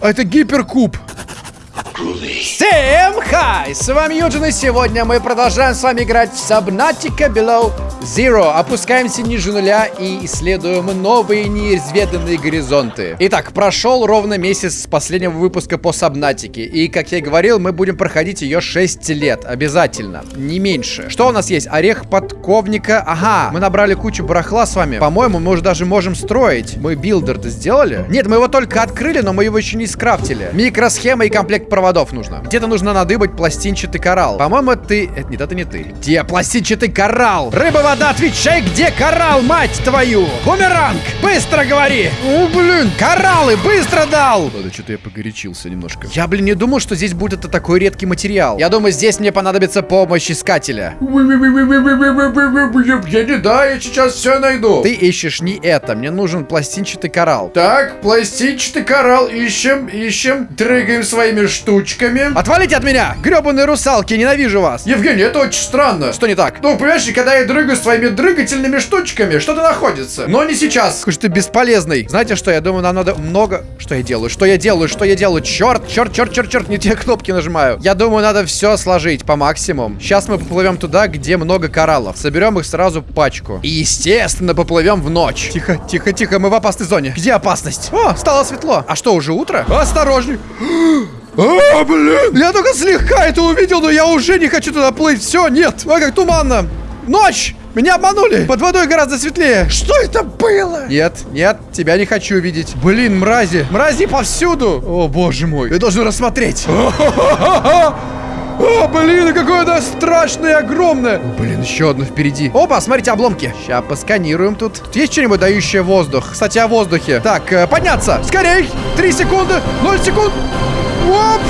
А это гиперкуб. Всем хай! С вами Юджин, и сегодня мы продолжаем с вами играть в Subnautica Below Zero. Опускаемся ниже нуля и исследуем новые неизведанные горизонты. Итак, прошел ровно месяц с последнего выпуска по Сабнатике. И, как я и говорил, мы будем проходить ее 6 лет. Обязательно. Не меньше. Что у нас есть? Орех подковника. Ага, мы набрали кучу барахла с вами. По-моему, мы уже даже можем строить. Мы билдер-то сделали? Нет, мы его только открыли, но мы его еще не скрафтили. Микросхема и комплект проводов нужно. Где-то нужно надыбать пластинчатый коралл. По-моему, ты... Это, нет, это не ты. Где пластинчатый коралл? Рыба вода, отвечай, где коралл, мать твою? Бумеранг, быстро говори. О, блин, кораллы, быстро дал. Ладно, что-то я погорячился немножко. Я, блин, не думал, что здесь будет это такой редкий материал. Я думаю, здесь мне понадобится помощь искателя. Я не да, я сейчас все найду. Ты ищешь не это, мне нужен пластинчатый коралл. Так, пластинчатый коралл ищем, ищем, дрыгаем своими штучками. Отвалите от меня, гребаные русалки, ненавижу вас. Евгений, это очень странно. Что не так? Ну, понимаешь, когда я дрыгаю своими дрыгательными штучками, что-то находится. Но не сейчас. Же ты бесполезный. Знаете что, я думаю, нам надо много... Что я делаю? Что я делаю? Что я делаю? Черт, черт, черт, черт, черт, не те кнопки нажимаю. Я думаю, надо все сложить по максимуму. Сейчас мы поплывем туда, где много кораллов. Соберем их сразу пачку. И, естественно, поплывем в ночь. Тихо, тихо, тихо, мы в опасной зоне. Где опасность? О, стало светло. А что, уже утро? Осторожней. А, блин! Я только слегка это увидел, но я уже не хочу туда плыть. Все, нет. Ой, как туманно. Ночь! Меня обманули! Под водой гораздо светлее! Что это было? Нет, нет, тебя не хочу видеть. Блин, мрази! Мрази повсюду! О, боже мой! Я должен рассмотреть! О, блин, какое это страшное и огромное. О, блин, еще одно впереди. Опа, смотрите, обломки. Сейчас посканируем тут. Тут есть что-нибудь дающее воздух? Кстати, о воздухе. Так, э, подняться. Скорей. Три секунды. Ноль секунд. Оп.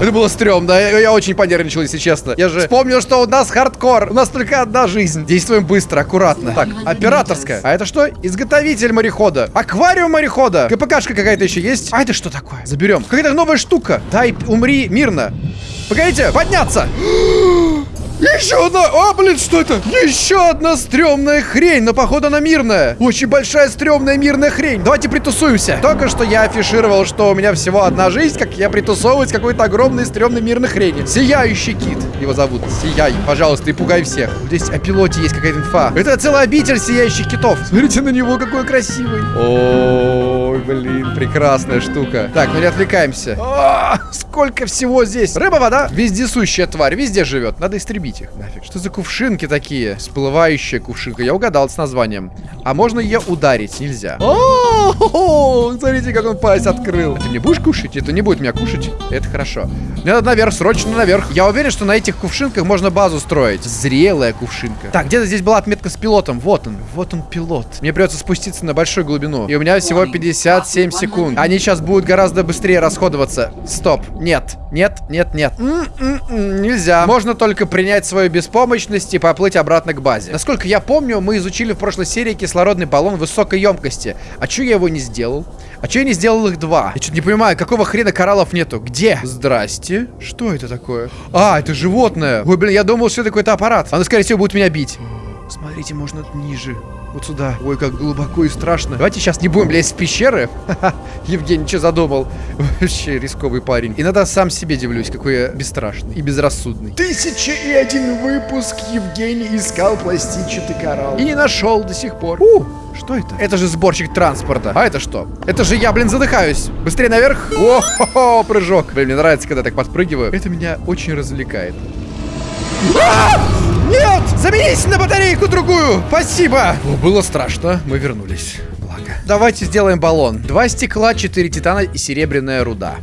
Это было стрёмно. Я, я очень понервничал, если честно. Я же вспомнил, что у нас хардкор. У нас только одна жизнь. Действуем быстро, аккуратно. Так, операторская. А это что? Изготовитель морехода. Аквариум морехода. КПКшка какая-то еще есть. А это что такое? Заберем. Какая-то новая штука. Дай, умри мирно. Погодите, подняться. Еще одна! А, блин, что это? Еще одна стрёмная хрень, но походу она мирная. Очень большая стрёмная мирная хрень. Давайте притусуемся. Только что я афишировал, что у меня всего одна жизнь, как я притусовываюсь какой-то огромной стрёмной мирной хрени. Сияющий кит. Его зовут. Сияй, пожалуйста, и пугай всех. Здесь о пилоте есть какая-то инфа. Это целая обитель сияющих китов. Смотрите на него, какой красивый. Ой, блин, прекрасная штука. Так, ну не отвлекаемся. А, сколько всего здесь. Рыба, вода, вездесущая тварь, везде живет. Надо истребить их нафиг. Что за кувшинки такие? Всплывающая кувшинка. Я угадал с названием. А можно ее ударить? Нельзя. О, смотрите, как он пасть открыл. Ты не будешь кушать? Это не будет меня кушать. Это хорошо. Мне надо наверх, срочно наверх. Я уверен, что на этих кувшинках можно базу строить. Зрелая кувшинка. Так, где-то здесь была отметка с пилотом. Вот он. Вот он, пилот. Мне придется спуститься на большую глубину. И у меня всего 57 секунд. Они сейчас будут гораздо быстрее расходоваться. Стоп. Нет. Нет, нет, нет. М -м -м, нельзя. Можно только принять свою беспомощность и поплыть обратно к базе. Насколько я помню, мы изучили в прошлой серии кислородный баллон высокой емкости. А чё я его не сделал? А чё я не сделал их два? Я что-то не понимаю, какого хрена кораллов нету? Где? Здрасте. Что это такое? А, это животное. Ой, блин, я думал, что это какой-то аппарат. Оно, скорее всего, будет меня бить. Смотрите, можно ниже. Вот сюда. Ой, как глубоко и страшно. Давайте сейчас не будем лезть в пещеры. Евгений, что задумал? Вообще рисковый парень. И надо сам себе дивлюсь, какой я бесстрашный и безрассудный. Тысяча и один выпуск Евгений искал пластинчатый коралл. И не нашел до сих пор. У, что это? Это же сборщик транспорта. А это что? Это же я, блин, задыхаюсь. Быстрее наверх. О, прыжок. Блин, мне нравится, когда я так подпрыгиваю. Это меня очень развлекает. А! Нет! Заменись на батарейку другую! Спасибо! О, было страшно. Мы вернулись. Благо. Давайте сделаем баллон. Два стекла, четыре титана и серебряная руда.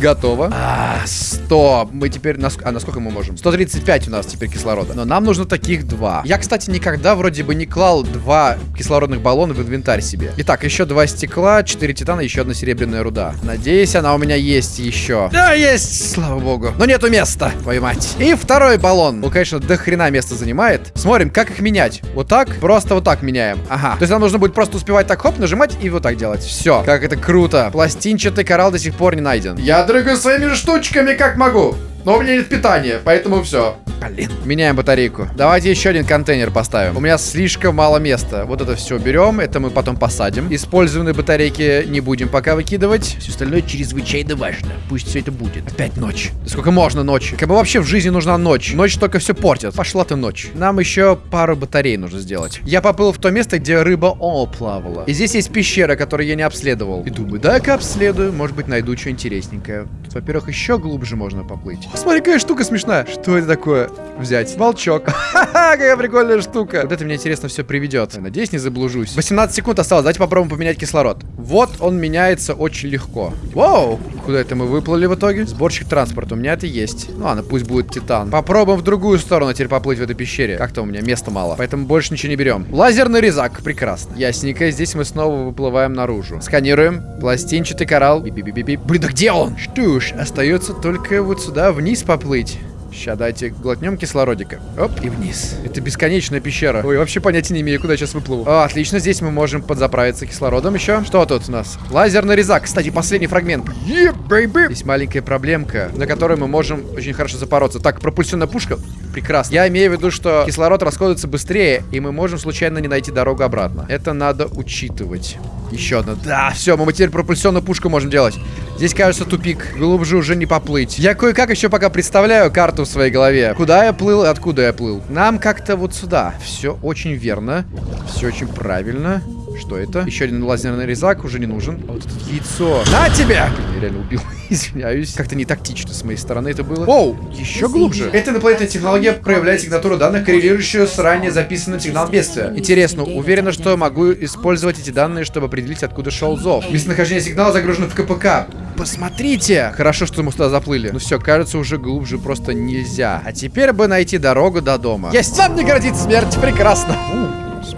Готово. А, 100. Мы теперь... Нас... А, насколько мы можем? 135 у нас теперь кислорода. Но нам нужно таких два. Я, кстати, никогда вроде бы не клал два кислородных баллона в инвентарь себе. Итак, еще два стекла, 4 титана, еще одна серебряная руда. Надеюсь, она у меня есть еще. Да, есть, слава богу. Но нету места, твою мать. И второй баллон. Он, конечно, до хрена места занимает. Смотрим, как их менять. Вот так, просто вот так меняем. Ага. То есть нам нужно будет просто успевать так, хоп, нажимать и вот так делать. Все. Как это круто. Пластинчатый коралл до сих пор не найден. Я дрыгаю своими штучками, как могу. Но у меня нет питания, поэтому все. Блин. Меняем батарейку. Давайте еще один контейнер поставим. У меня слишком мало места. Вот это все берем, это мы потом посадим. Использованные батарейки не будем пока выкидывать. Все остальное чрезвычайно важно. Пусть все это будет. Опять ночь. Да сколько можно ночи? Как бы вообще в жизни нужна ночь. Ночь только все портит. Пошла ты ночь. Нам еще пару батарей нужно сделать. Я поплыл в то место, где рыба О плавала. И здесь есть пещера, которую я не обследовал. И думаю, дай-ка обследую. Может быть, найду что интересненькое. Тут, во-первых, еще глубже можно поплыть. Смотри, какая штука смешная. Что это такое? Взять. Волчок. Ха-ха, какая прикольная штука. Вот это мне интересно все приведет. Надеюсь, не заблужусь. 18 секунд осталось. Давайте попробуем поменять кислород. Вот он меняется очень легко. Вау! Куда это мы выплыли в итоге? Сборщик транспорта. У меня это есть. Ну ладно, пусть будет титан. Попробуем в другую сторону теперь поплыть в этой пещере. Как-то у меня места мало. Поэтому больше ничего не берем. Лазерный резак. Прекрасно. Ясненько. Здесь мы снова выплываем наружу. Сканируем. Пластинчатый коралл. Би-би-би-би. Блин, да где он? Что ж, остается только вот сюда вниз поплыть. Сейчас дайте глотнем кислородика. Оп, и вниз. Это бесконечная пещера. Ой, вообще понятия не имею, куда я сейчас выплыву. О, отлично, здесь мы можем подзаправиться кислородом еще. Что тут у нас? Лазерный резак. Кстати, последний фрагмент. Yeah, baby. Здесь маленькая проблемка, на которой мы можем очень хорошо запороться. Так, пропульсионная пушка. Прекрасно. Я имею в виду, что кислород расходуется быстрее, и мы можем случайно не найти дорогу обратно. Это надо учитывать. Еще одна. Да, все, мы теперь пропульсионную пушку можем делать. Здесь, кажется, тупик. Глубже уже не поплыть. Я кое-как еще пока представляю карту в своей голове. Куда я плыл и откуда я плыл. Нам как-то вот сюда. Все очень верно. Все очень правильно. Что это? Еще один лазерный резак уже не нужен. А вот это яйцо. На тебя! Я реально убил. Извиняюсь. Как-то не тактично с моей стороны это было. Оу, еще глубже. Эта инопланетная технология проявляет сигнатуру данных, коррелирующую с ранее записанным сигналом бедствия. Интересно, уверена, что могу использовать эти данные, чтобы определить, откуда шел зов. Местонахождение сигнала загружено в КПК. Посмотрите! Хорошо, что мы сюда заплыли. Ну все, кажется, уже глубже просто нельзя. А теперь бы найти дорогу до дома. Есть! Нам не грозит смерть! Прекрасно!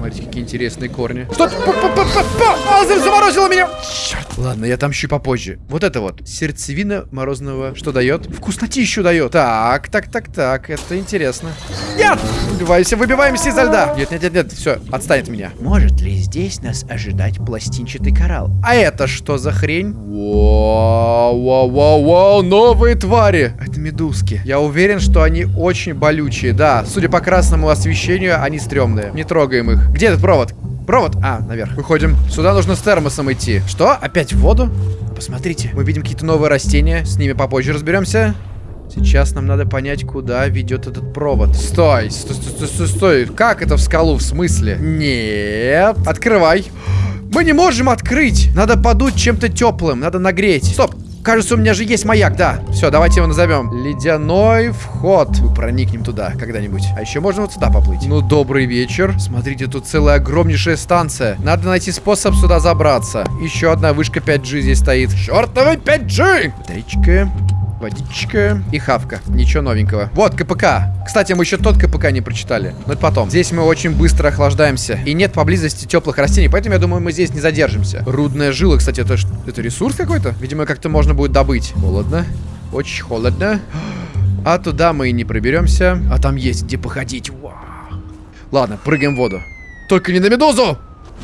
Смотрите, какие интересные корни. Что? А, заморозило меня! Черт. Ладно, я там попозже. Вот это вот. Сердцевина морозного. Что дает? Вкуснотищу дает. Так, так, так, так. Это интересно. Нет! Выбиваемся, выбиваемся изо льда. Нет, нет, нет, нет. Все, отстань от меня. Может ли здесь нас ожидать пластинчатый коралл? А это что за хрень? Вау, вау, вау, вау, новые твари. Это медузки. Я уверен, что они очень болючие. Да, судя по красному освещению, они стрёмные. Не трогаем их. Где этот провод? Провод? А, наверх. Выходим. Сюда нужно с термосом идти. Что? Опять в воду? Посмотрите. Мы видим какие-то новые растения. С ними попозже разберемся. Сейчас нам надо понять, куда ведет этот провод. Стой, стой, стой, стой, стой. Как это в скалу? В смысле? Нет. Открывай. Мы не можем открыть. Надо подуть чем-то теплым. Надо нагреть. Стоп. Кажется, у меня же есть маяк, да. Все, давайте его назовем. Ледяной вход. Мы проникнем туда когда-нибудь. А еще можно вот сюда поплыть. Ну, добрый вечер. Смотрите, тут целая огромнейшая станция. Надо найти способ сюда забраться. Еще одна вышка 5G здесь стоит. Чертовый 5G! Батарейка. Водичка и хавка. Ничего новенького. Вот, КПК. Кстати, мы еще тот КПК не прочитали. Но это потом. Здесь мы очень быстро охлаждаемся. И нет поблизости теплых растений, поэтому я думаю, мы здесь не задержимся. Рудная жила, кстати, это, это ресурс какой-то? Видимо, как-то можно будет добыть. Холодно. Очень холодно. А туда мы и не проберемся. А там есть где походить. Вау. Ладно, прыгаем в воду. Только не на медузу!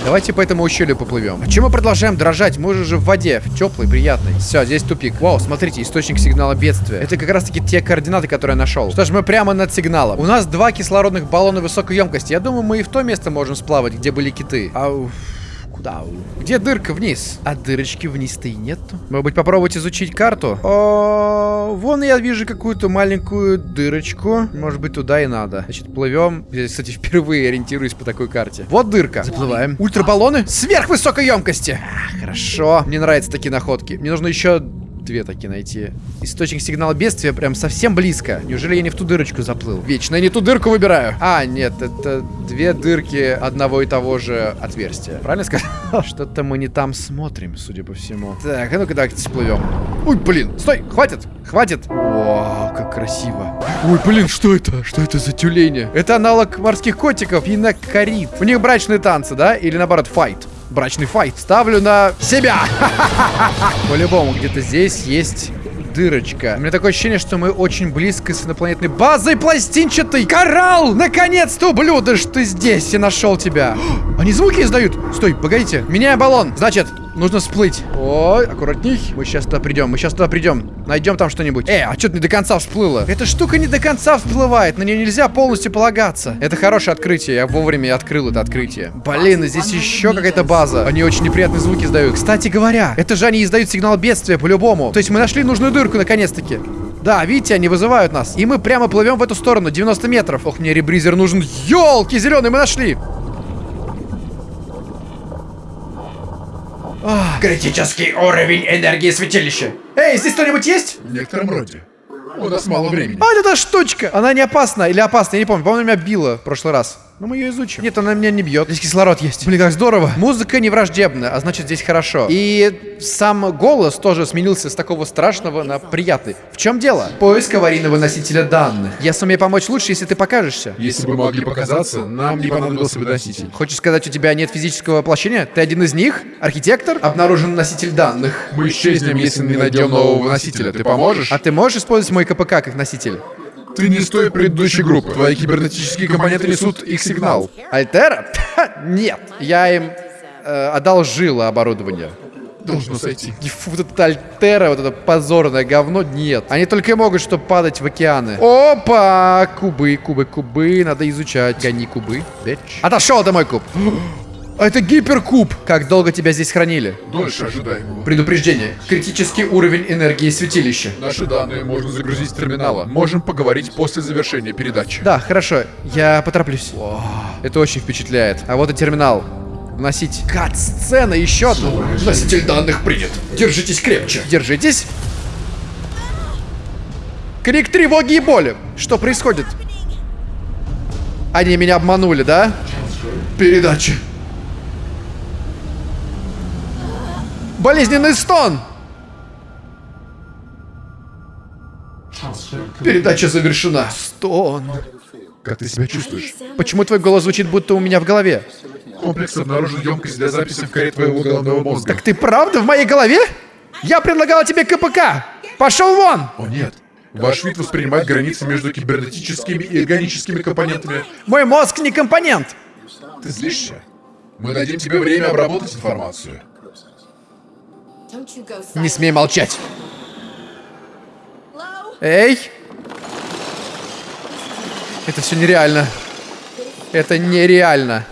Давайте по этому ущелью поплывем. А чем мы продолжаем дрожать? Мы же в воде, в теплой, приятной. Все, здесь тупик. Вау, смотрите, источник сигнала бедствия. Это как раз таки те координаты, которые я нашел. Что ж, мы прямо над сигналом. У нас два кислородных баллона высокой емкости. Я думаю, мы и в то место можем сплавать, где были киты. Ау. Куда? Где дырка вниз? А дырочки вниз-то и нету. Может быть, попробовать изучить карту? О, вон я вижу какую-то маленькую дырочку. Может быть, туда и надо. Значит, плывем. Я, кстати, впервые ориентируюсь по такой карте. Вот дырка. Заплываем. Ультрабаллоны сверхвысокой емкости. А, хорошо. Мне нравятся такие находки. Мне нужно еще две такие найти. Источник сигнала бедствия прям совсем близко. Неужели я не в ту дырочку заплыл? Вечно я не ту дырку выбираю. А, нет, это две дырки одного и того же отверстия. Правильно сказал? Что-то мы не там смотрим, судя по всему. Так, а ну-ка давайте всплывем. Ой, блин, стой, хватит, хватит. Вау, как красиво. Ой, блин, что это? Что это за тюлени? Это аналог морских котиков, пинокорид. У них брачные танцы, да? Или наоборот, файт? Брачный файт. Ставлю на себя. По-любому, где-то здесь есть дырочка. У меня такое ощущение, что мы очень близко с инопланетной базой пластинчатый. Коралл! Наконец-то, ублюдок, ты здесь. Я нашел тебя. Они звуки издают. Стой, погодите. Меняю баллон. Значит, Нужно всплыть. Ой, аккуратней. Мы сейчас туда придем, мы сейчас туда придем. Найдем там что-нибудь. Э, а что-то не до конца всплыло. Эта штука не до конца всплывает, на нее нельзя полностью полагаться. Это хорошее открытие, я вовремя открыл это открытие. Блин, и здесь еще какая-то база. Они очень неприятные звуки издают. Кстати говоря, это же они издают сигнал бедствия по-любому. То есть мы нашли нужную дырку наконец-таки. Да, видите, они вызывают нас. И мы прямо плывем в эту сторону, 90 метров. Ох, мне ребризер нужен. Елки, зеленый, мы нашли. Критический уровень энергии святилища. Эй, здесь кто-нибудь есть? В некотором роде. У нас мало времени. А, эта штучка! Она не опасна или опасна, я не помню. По-моему, меня била в прошлый раз. Но мы ее изучим. Нет, она меня не бьет. Здесь кислород есть. Блин, как здорово. Музыка не враждебна, а значит здесь хорошо. И сам голос тоже сменился с такого страшного на приятный. В чем дело? Поиск аварийного носителя данных. Я сумею помочь лучше, если ты покажешься. Если бы могли показаться, нам не понадобился бы носитель. Хочешь сказать, у тебя нет физического воплощения? Ты один из них? Архитектор? Обнаружен носитель данных. Мы исчезнем, если не найдем нового носителя. Ты поможешь? А ты можешь использовать мой КПК как носитель? Ты не с той предыдущей группы. Твои кибернетические компоненты несут их сигнал. Альтера? Нет. Я им э, одолжила оборудование. Должно сойти. Фу, вот это Альтера, вот это позорное говно, нет. Они только и могут что падать в океаны. Опа! Кубы, кубы, кубы, надо изучать. Гони кубы. Отошел, это мой куб. А это гиперкуб. Как долго тебя здесь хранили? Дольше ожидаемого. Предупреждение. Критический уровень энергии святилища. Наши данные можно загрузить с терминала. Можем поговорить после завершения передачи. Да, хорошо, я потороплюсь. Это очень впечатляет. А вот и терминал. Вносить. Кат-сцена, еще одну. Носитель данных принят. Держитесь крепче. Держитесь. Крик тревоги и боли. Что происходит? Они меня обманули, да? Передача. Болезненный стон. Передача завершена. Стон. Как ты себя чувствуешь? Почему твой голос звучит, будто у меня в голове? Комплекс обнаружил емкость для записи в коре твоего головного мозга. Так ты правда в моей голове? Я предлагала тебе КПК. Пошел вон. О нет. Ваш вид воспринимает границы между кибернетическими и органическими компонентами. Мой мозг не компонент. Ты злишься? Мы дадим тебе время обработать информацию. Не смей молчать. Эй! Это все нереально. Это нереально.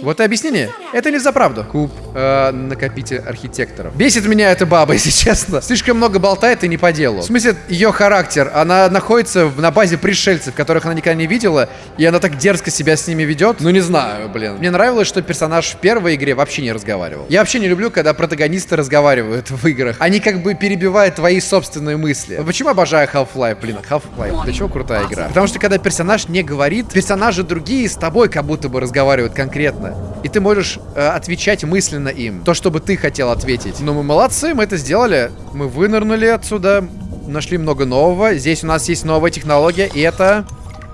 Вот и объяснение. Это не за правду. Куб, э, накопитель архитекторов. Бесит меня эта баба, если честно. Слишком много болтает и не по делу. В смысле, ее характер. Она находится на базе пришельцев, которых она никогда не видела, и она так дерзко себя с ними ведет. Ну, не знаю, блин. Мне нравилось, что персонаж в первой игре вообще не разговаривал. Я вообще не люблю, когда протагонисты разговаривают в играх. Они как бы перебивают твои собственные мысли. Почему обожаю Half-Life, блин? Half-Life, для чего крутая игра? Потому что когда персонаж не говорит, персонажи другие с тобой как будто бы разговаривают конкретно. И ты можешь э, отвечать мысленно им. То, что бы ты хотел ответить. Но мы молодцы, мы это сделали. Мы вынырнули отсюда, нашли много нового. Здесь у нас есть новая технология, и это...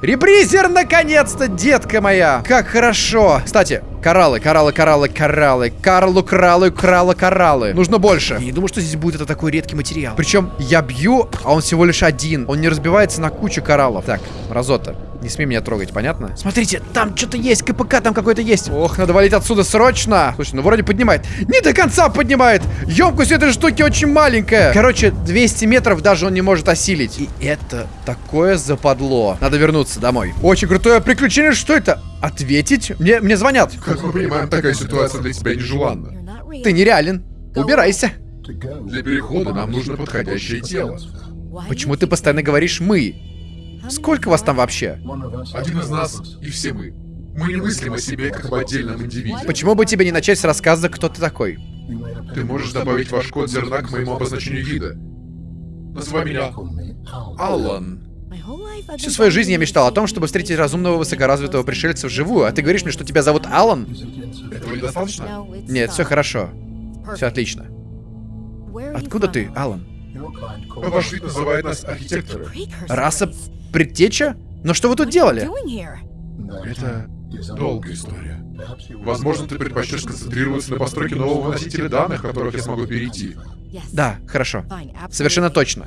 Ребризер, наконец-то, детка моя! Как хорошо! Кстати, кораллы, кораллы, кораллы, кораллы. Карлу, кралу, крала, кораллы. Нужно больше. Я не думаю, что здесь будет это такой редкий материал. Причем я бью, а он всего лишь один. Он не разбивается на кучу кораллов. Так, Разота, не смей меня трогать, понятно? Смотрите, там что-то есть, КПК там какой-то есть. Ох, надо валить отсюда срочно. Слушай, ну вроде поднимает. Не до конца поднимает. Емкость этой штуки очень маленькая. Короче, 200 метров даже он не может осилить. И это такое западло. Надо вернуться домой. Очень крутое приключение. Что это? Ответить? Мне, мне звонят. Как мы понимаем, такая ситуация для тебя нежеланна. Ты нереален. Убирайся. Для перехода нам нужно подходящее тело. Почему ты постоянно говоришь «мы»? Сколько вас там вообще? Один из нас и все мы. Мы не мыслим о себе как об отдельном индивиде. Почему бы тебе не начать с рассказа, кто ты такой? Ты можешь добавить ваш код зерна к моему обозначению вида. Называй меня Аллан. Всю свою жизнь я мечтал о том, чтобы встретить разумного высокоразвитого пришельца вживую, а ты говоришь мне, что тебя зовут Алан? Этого недостаточно? Нет, все хорошо. Все отлично. Откуда ты, Алан? Ваш вид называет нас архитекторы. Раса предтеча? Но что вы тут делали? Это долгая история. Возможно, ты предпочтешь сконцентрироваться на постройке нового носителя данных, которых я смогу перейти. Да, хорошо. Совершенно точно.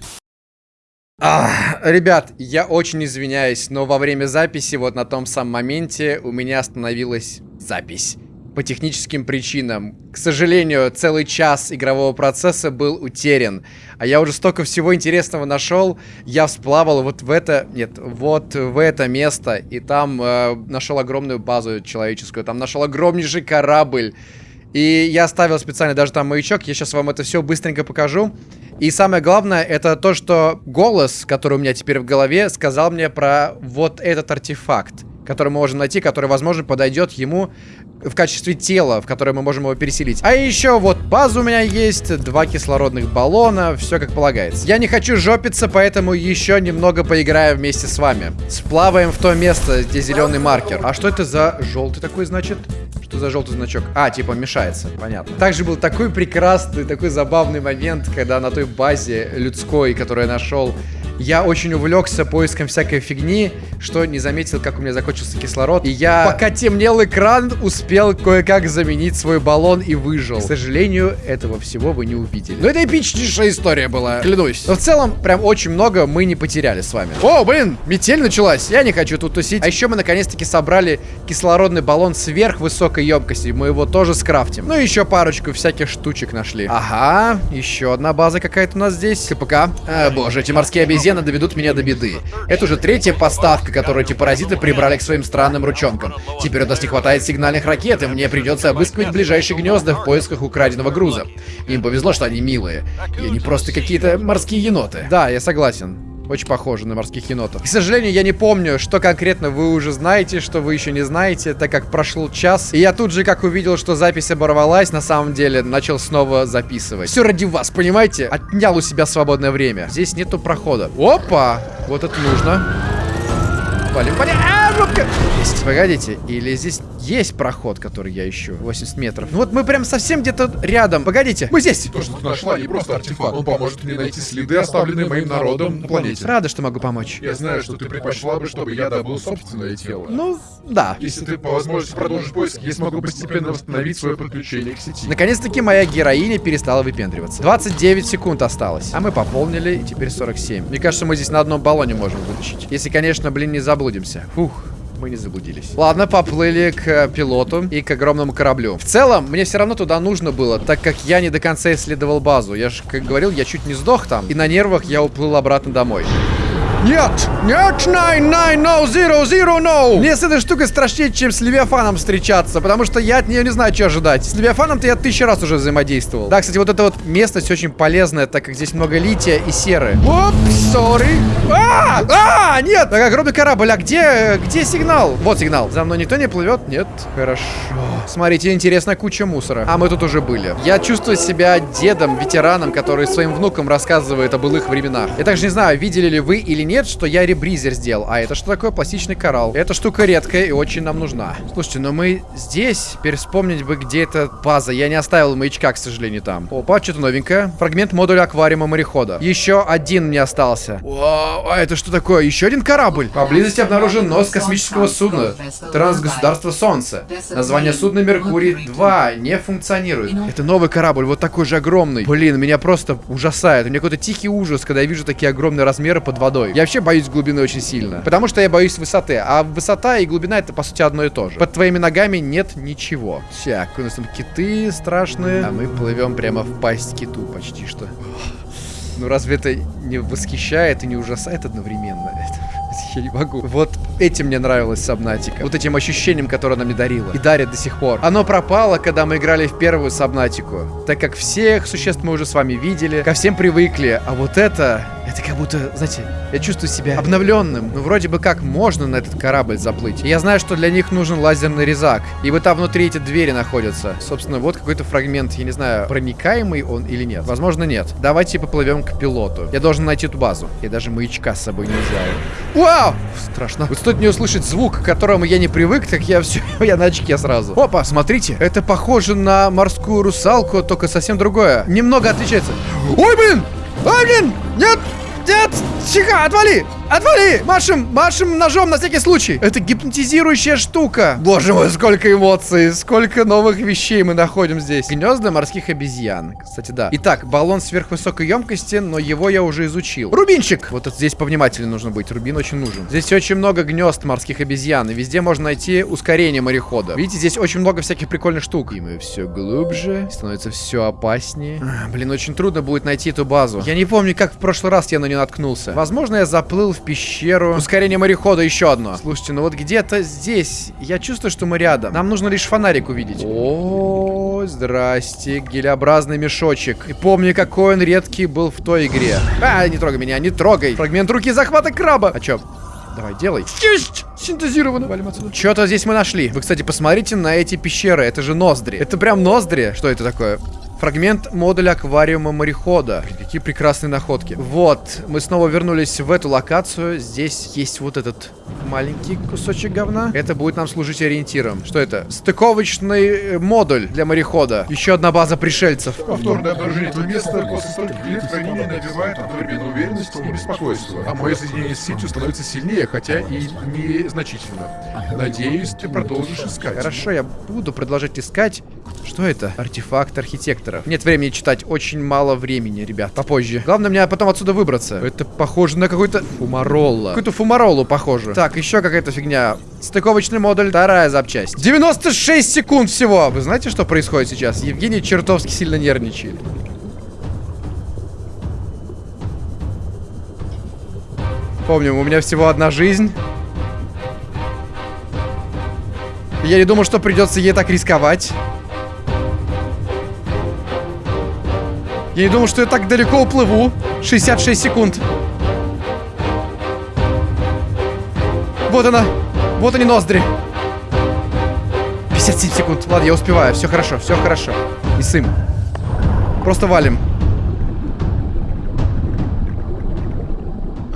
Ах, ребят, я очень извиняюсь, но во время записи, вот на том самом моменте, у меня остановилась запись. По техническим причинам. К сожалению, целый час игрового процесса был утерян. А я уже столько всего интересного нашел. Я всплавал вот в это... Нет, вот в это место. И там э, нашел огромную базу человеческую. Там нашел огромнейший корабль. И я оставил специально даже там маячок. Я сейчас вам это все быстренько покажу. И самое главное, это то, что голос, который у меня теперь в голове, сказал мне про вот этот артефакт, который мы можем найти, который, возможно, подойдет ему в качестве тела, в которое мы можем его переселить. А еще вот база у меня есть, два кислородных баллона, все как полагается. Я не хочу жопиться, поэтому еще немного поиграю вместе с вами. Сплаваем в то место, где зеленый маркер. А что это за желтый такой, значит? Что за желтый значок? А, типа мешается, понятно. Также был такой прекрасный, такой забавный момент, когда на той базе людской, которую я нашел, я очень увлекся поиском всякой фигни, что не заметил, как у меня закончился кислород. И я, пока темнел экран, успел кое-как заменить свой баллон и выжил. К сожалению, этого всего вы не увидели. Но это эпичнейшая история была, клянусь. Но в целом, прям очень много мы не потеряли с вами. О, блин, метель началась. Я не хочу тут тусить. А еще мы наконец-таки собрали кислородный баллон сверхвысокой емкости. Мы его тоже скрафтим. Ну и еще парочку всяких штучек нашли. Ага, еще одна база какая-то у нас здесь. КПК. А, боже, эти морские обезьяны обезьяны доведут меня до беды. Это уже третья поставка, которую эти паразиты прибрали к своим странным ручонкам. Теперь у нас не хватает сигнальных ракет, и мне придется обыскивать ближайшие гнезда в поисках украденного груза. Им повезло, что они милые. И они просто какие-то морские еноты. Да, я согласен. Очень похоже на морских енотов. К сожалению, я не помню, что конкретно вы уже знаете, что вы еще не знаете, так как прошел час. И я тут же, как увидел, что запись оборвалась, на самом деле начал снова записывать. Все ради вас, понимаете? Отнял у себя свободное время. Здесь нету прохода. Опа! Вот это нужно. Валим, валим. А, жопка! Есть. Погодите, или здесь есть проход, который я ищу? 80 метров. Ну вот мы прям совсем где-то рядом. Погодите, мы здесь. То, что ты нашла, не просто артефакт. Он поможет мне найти следы, оставленные моим народом на планете. Рада, что могу помочь. Я знаю, что ты предпочла бы, чтобы я добыл собственное тело. Ну, да. Если ты по возможности продолжишь поиск, я смогу постепенно восстановить свое подключение к сети. Наконец-таки моя героиня перестала выпендриваться. 29 секунд осталось. А мы пополнили, и теперь 47. Мне кажется, мы здесь на одном баллоне можем вытащить. Если, конечно, блин, не заблудимся. Фух мы не заблудились. Ладно, поплыли к э, пилоту и к огромному кораблю. В целом, мне все равно туда нужно было, так как я не до конца исследовал базу. Я же, как говорил, я чуть не сдох там. И на нервах я уплыл обратно домой. Нет! Нет! Nine, nine, no, zero, zero, no! Мне с этой штукой страшнее, чем с Левиафаном встречаться, потому что я от нее не знаю, что ожидать. С Левиафаном-то я тысячу раз уже взаимодействовал. Да, кстати, вот эта вот местность очень полезная, так как здесь много лития и серы. Оп, сори. А! А! Нет! Так, огромный корабль, а где, где сигнал? Вот сигнал. За мной никто не плывет? Нет. Хорошо. Смотрите, интересная куча мусора. А мы тут уже были. Я чувствую себя дедом, ветераном, который своим внукам рассказывает о былых временах. Я также не знаю, видели ли вы или нет, нет, что я ребризер сделал. А это что такое? Пластичный коралл. Эта штука редкая и очень нам нужна. Слушайте, но мы здесь. Теперь вспомнить бы, где эта база. Я не оставил маячка, к сожалению, там. Опа, что-то новенькое. Фрагмент модуля аквариума морехода. Еще один мне остался. Вау, а это что такое? Еще один корабль? Поблизости обнаружен нос космического судна. Трансгосударство Солнце. Название судна Меркурий-2 не функционирует. Это новый корабль, вот такой же огромный. Блин, меня просто ужасает. У меня какой-то тихий ужас, когда я вижу такие огромные размеры под водой. Я вообще боюсь глубины очень сильно. Потому что я боюсь высоты. А высота и глубина это, по сути, одно и то же. Под твоими ногами нет ничего. Так, у нас там киты страшные. А мы плывем прямо в пасть киту почти что. Ну разве это не восхищает и не ужасает одновременно? я не могу. Вот этим мне нравилась Сабнатика. Вот этим ощущением, которое она мне дарила. И дарит до сих пор. Оно пропало, когда мы играли в первую Сабнатику. Так как всех существ мы уже с вами видели, ко всем привыкли. А вот это... Это как будто, знаете, я чувствую себя обновленным. Ну, вроде бы как можно на этот корабль заплыть. Я знаю, что для них нужен лазерный резак. И вот там внутри эти двери находятся. Собственно, вот какой-то фрагмент, я не знаю, проникаемый он или нет. Возможно, нет. Давайте поплывем к пилоту. Я должен найти эту базу. Я даже маячка с собой не взял. Вау! Страшно. Вот стоит мне услышать звук, к которому я не привык, так я все, я на очке сразу. Опа, смотрите. Это похоже на морскую русалку, только совсем другое. Немного отличается. Ой, блин! Ой, блин! Нет! Нет! Тихо, отвали! Отвали! Машем, машем ножом на всякий случай. Это гипнотизирующая штука. Боже мой, сколько эмоций, сколько новых вещей мы находим здесь. Гнезда морских обезьян. Кстати, да. Итак, баллон сверхвысокой емкости, но его я уже изучил. Рубинчик! Вот это здесь повнимательнее нужно быть. Рубин очень нужен. Здесь очень много гнезд морских обезьян. И везде можно найти ускорение морехода. Видите, здесь очень много всяких прикольных штук. И мы все глубже. Становится все опаснее. Блин, очень трудно будет найти эту базу. Я не помню, как в прошлый раз я на нее наткнулся. Возможно, я заплыл в пещеру. Ускорение морехода еще одно. Слушайте, ну вот где-то здесь я чувствую, что мы рядом. Нам нужно лишь фонарик увидеть. О, здрасте, гелеобразный мешочек. И помню, какой он редкий был в той игре. А, не трогай меня, не трогай. Фрагмент руки захвата краба. А чё? Давай, делай. Есть! Синтезировано. Валим отсюда. Что-то здесь мы нашли. Вы, кстати, посмотрите на эти пещеры. Это же ноздри. Это прям ноздри. Что это такое? Фрагмент модуля аквариума морехода. Какие прекрасные находки. Вот, мы снова вернулись в эту локацию. Здесь есть вот этот маленький кусочек говна. Это будет нам служить ориентиром. Что это? Стыковочный э, модуль для морехода. Еще одна база пришельцев. Повторное обнаружение этого места после стольких лет хранения навевает одновременно уверенность и беспокойство. А мое соединение с сетью становится сильнее, хотя и незначительно. Надеюсь, ты продолжишь искать. Хорошо, я буду продолжать искать. Что это? Артефакт архитекторов. Нет времени читать, очень мало времени, ребят. Попозже. Главное мне потом отсюда выбраться. Это похоже на какой-то фумаролла. Какую-то фумароллу похоже. Так, еще какая-то фигня. Стыковочный модуль, вторая запчасть. 96 секунд всего. Вы знаете, что происходит сейчас? Евгений чертовски сильно нервничает. Помним, у меня всего одна жизнь. Я не думал, что придется ей так рисковать. Я не думал, что я так далеко уплыву. 66 секунд. Вот она. Вот они ноздри. 57 секунд. Ладно, я успеваю. Все хорошо, все хорошо. Не сым. Просто валим.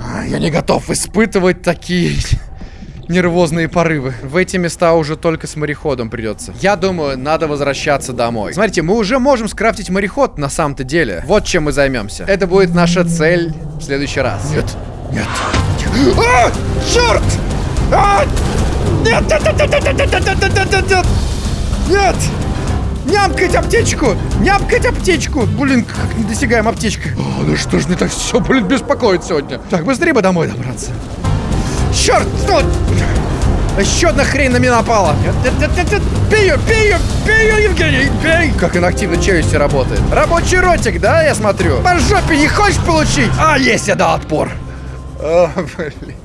А, Я не готов испытывать такие нервозные порывы. В эти места уже только с мореходом придется. Я думаю, надо возвращаться домой. Смотрите, мы уже можем скрафтить мореход на самом-то деле. Вот чем мы займемся. Это будет наша цель в следующий раз. Нет, нет. А! Черт! А! Нет, нет, нет, нет, нет, нет, нет, нет, нет, нет, нет! Нет! Нямкать аптечку! Нямкать аптечку! Блин, как недосягаем аптечка. О, ну что ж мне так все, блин, беспокоит сегодня? Так, быстрее бы домой добраться. Черт! Что? Еще одна хрень на меня напала. Бей ее, бей ее, бей ее, Евгений, бей. Как она активно челюсти работает. Рабочий ротик, да, я смотрю? По жопе не хочешь получить? А, есть, я дал отпор. О, блин.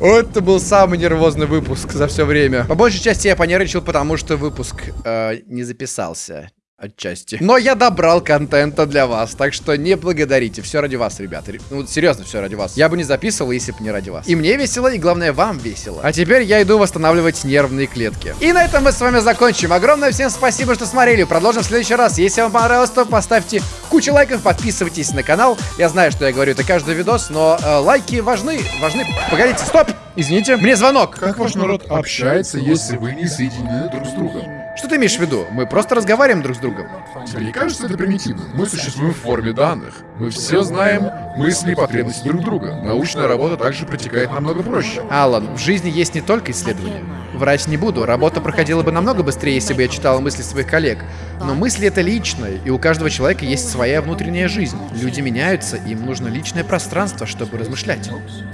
Это был самый нервозный выпуск за все время. По большей части я понервничал, потому что выпуск э, не записался. Отчасти. Но я добрал контента для вас, так что не благодарите. Все ради вас, ребята. Ре- Ну, серьезно, все ради вас. Я бы не записывал, если бы не ради вас. И мне весело, и главное, вам весело. А теперь я иду восстанавливать нервные клетки. И на этом мы с вами закончим. Огромное всем спасибо, что смотрели. Продолжим в следующий раз. Если вам понравилось, то поставьте кучу лайков, подписывайтесь на канал. Я знаю, что я говорю это каждый видос, но э, лайки важны. Важны. Погодите, стоп! Извините, мне звонок. Как ваш народ общается, если вы не соединены друг с другом? Что ты имеешь в виду? Мы просто разговариваем друг с другом. Тебе не кажется это примитивно? Мы существуем в форме данных. Мы все знаем мысли и потребности друг друга. Научная работа также протекает намного проще. Алан, в жизни есть не только исследования. Врать не буду, работа проходила бы намного быстрее, если бы я читала мысли своих коллег. Но мысли это личное, и у каждого человека есть своя внутренняя жизнь. Люди меняются, им нужно личное пространство, чтобы размышлять.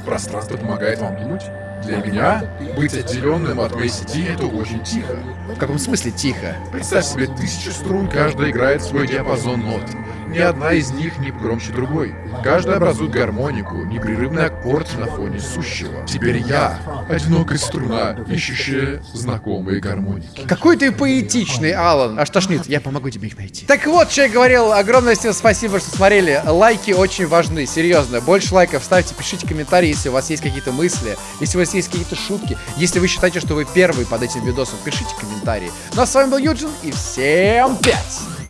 Пространство помогает вам думать. Для меня быть отделенным от моей сети это очень тихо. В каком смысле тихо? Представь себе тысячи струн, каждая играет свой диапазон нот. Ни одна из них не громче другой. Каждая образует гармонику, непрерывный аккорд на фоне сущего. Теперь я — одинокая струна, ищущая знакомые гармоники. Какой ты поэтичный, Алан. Аж тошнит, я помогу тебе их найти. Так вот, что я говорил. Огромное всем спасибо, что смотрели. Лайки очень важны, серьезно. Больше лайков ставьте, пишите комментарии, если у вас есть какие-то мысли, если у вас есть какие-то шутки. Если вы считаете, что вы первый под этим видосом, пишите комментарии. Ну а с вами был Юджин, и всем пять!